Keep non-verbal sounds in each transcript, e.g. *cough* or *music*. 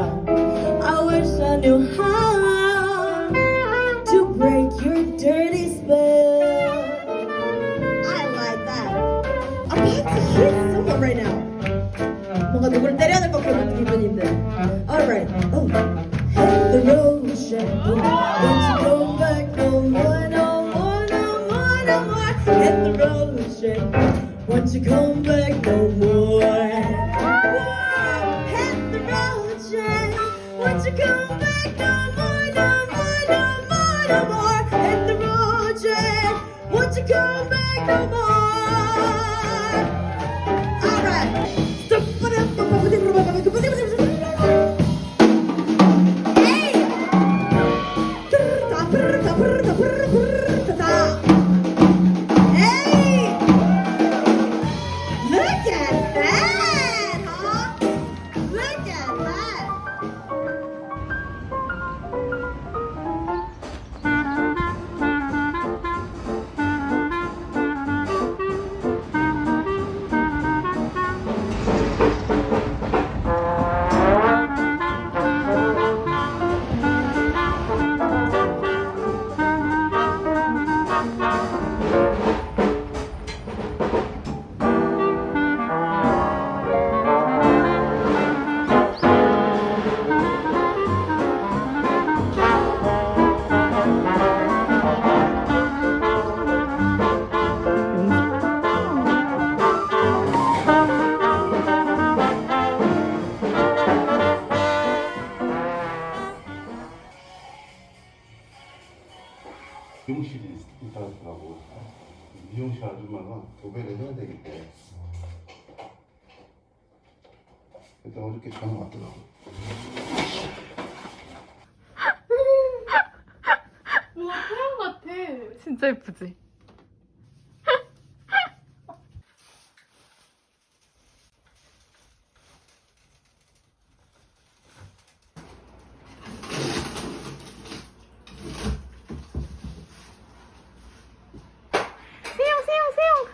poison, I don't know. I wish I knew how to break your dirty spell. I like that. I'm about to hit someone right now. 뭔가 누구를 때려야 될 것 같은 기분인데. Alright. Oh. Hit the road, shadow. Don't you go back no more, no more, no more, no more. Hit the road, shadow. Won't you come back no more? come back no more? 일단 어저께 전화 왔더라고. 뭔가 태양 같아. 진짜 예쁘지? 세영 세영 세영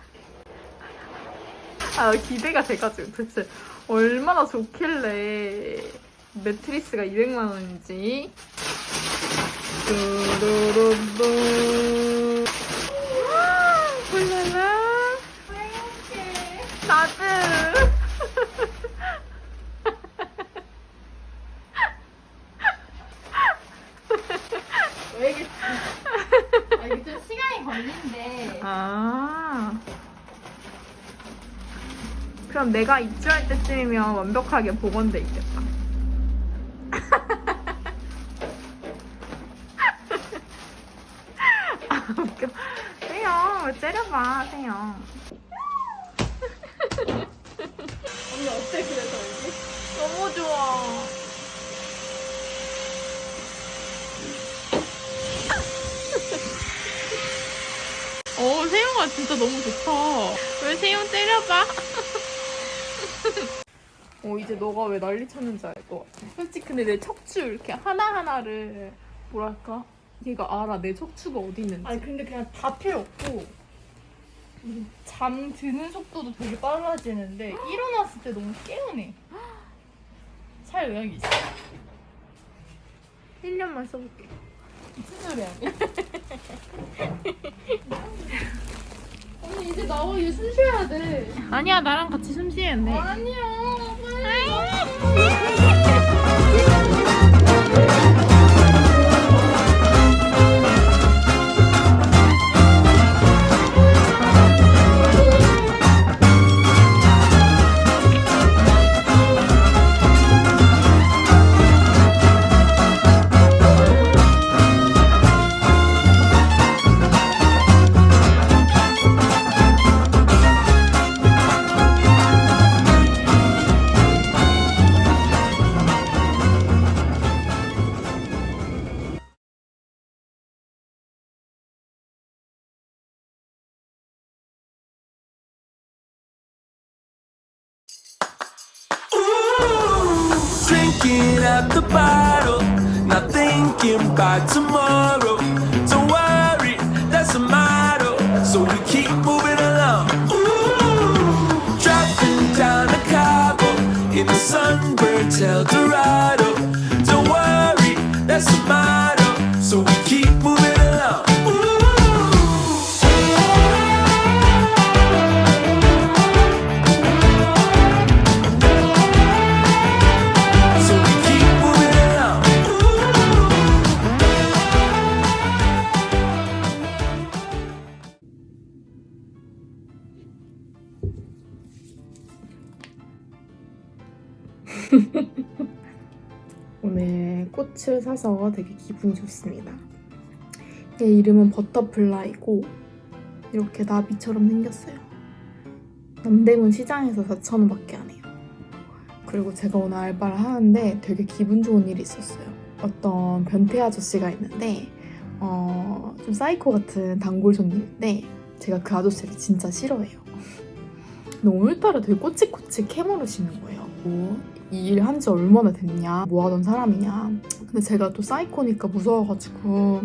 아 기대가 돼가지고 도대체 얼마나 좋길래 매트리스가 200만 원인지. 뚜루루루. 훌랄라 나도. 왜 이게 아, 이게 좀 시간이 걸린대. 아 그럼 내가 입주할 때쯤이면 완벽하게 복원돼 있겠다. *laughs* 아 웃겨. 세영 째려봐 세영. 언니 어때 그래서 여기? 너무 좋아. 어 세영아 진짜 너무 좋다. 왜 세영 때려봐 어 이제 너가 왜 난리 쳤는지 알 것 같아. 솔직히 근데 내 척추 이렇게 하나하나를 뭐랄까? 얘가 알아. 내 척추가 어디 있는지. 아니 근데 그냥 다 필요 없고. 잠 드는 속도도 되게 빨라지는데 일어났을 때 너무 개운해. 살 의향이 있어. 1년만 써볼게. 무슨 소리 아니야? *laughs* 언니 이제 나와. 얘 숨 쉬어야 돼. 아니야 나랑 같이 숨 쉬어야 돼. 아니야 빨리. *laughs* At the bottle, not thinking about tomorrow. Don't worry, that's a motto. So we keep moving along. Ooh, dropping down the in the sunburned El Dorado Don't worry, that's a motto. So we *laughs* 오늘 꽃을 사서 되게 기분이 좋습니다. 얘 이름은 butterfly고 이렇게 나비처럼 생겼어요. 남대문 시장에서 4,000원밖에 안 해요. 그리고 제가 오늘 알바를 하는데 되게 기분 좋은 일이 있었어요. 어떤 변태 아저씨가 있는데 어, 좀 사이코 같은 단골 손님인데 제가 그 아저씨를 진짜 싫어해요. *laughs* 근데 오늘따라 되게 꼬치꼬치 캐물으시는 거예요. 뭐, 이 일 한 지 얼마나 됐냐, 뭐 하던 사람이냐. 근데 제가 또 사이코니까 무서워가지고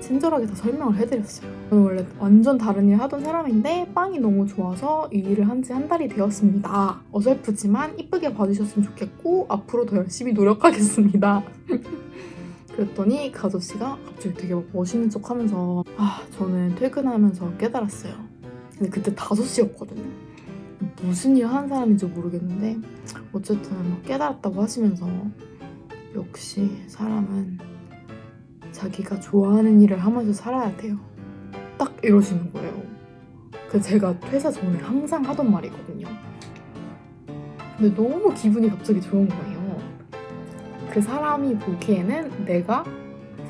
친절하게 다 설명을 해드렸어요. 저는 원래 완전 다른 일 하던 사람인데 빵이 너무 좋아서 이 일을 한 지 한 달이 되었습니다. 어설프지만 이쁘게 봐주셨으면 좋겠고 앞으로 더 열심히 노력하겠습니다. *laughs* 그랬더니 그 아저씨가 갑자기 되게 막 멋있는 척 하면서 아 저는 퇴근하면서 깨달았어요. 근데 그때 5시였거든요. 무슨 일 하는 사람인지 모르겠는데 어쨌든 막 깨달았다고 하시면서 역시 사람은 자기가 좋아하는 일을 하면서 살아야 돼요. 딱 이러시는 거예요. 그 제가 퇴사 전에 항상 하던 말이거든요. 근데 너무 기분이 갑자기 좋은 거예요. 그 사람이 보기에는 내가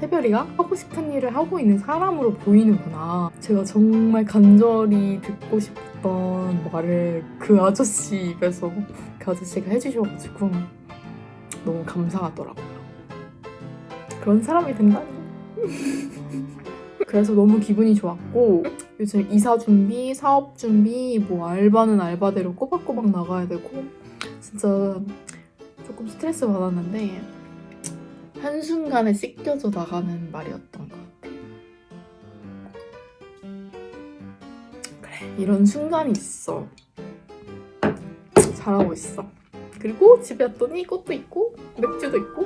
새별이가 하고 싶은 일을 하고 있는 사람으로 보이는구나. 제가 정말 간절히 듣고 싶었던 말을 그 아저씨 입에서 그 아저씨가 해주셔가지고 너무 감사하더라고요. 그런 사람이 된다니. *laughs* 그래서 너무 기분이 좋았고 요즘 이사 준비, 사업 준비, 뭐 알바는 알바대로 꼬박꼬박 나가야 되고 진짜 조금 스트레스 받았는데 한순간에 씻겨져 나가는 말이었던 것 같아요. 그래, 이런 순간이 있어. 잘하고 있어. 그리고 집에 왔더니 꽃도 있고 맥주도 있고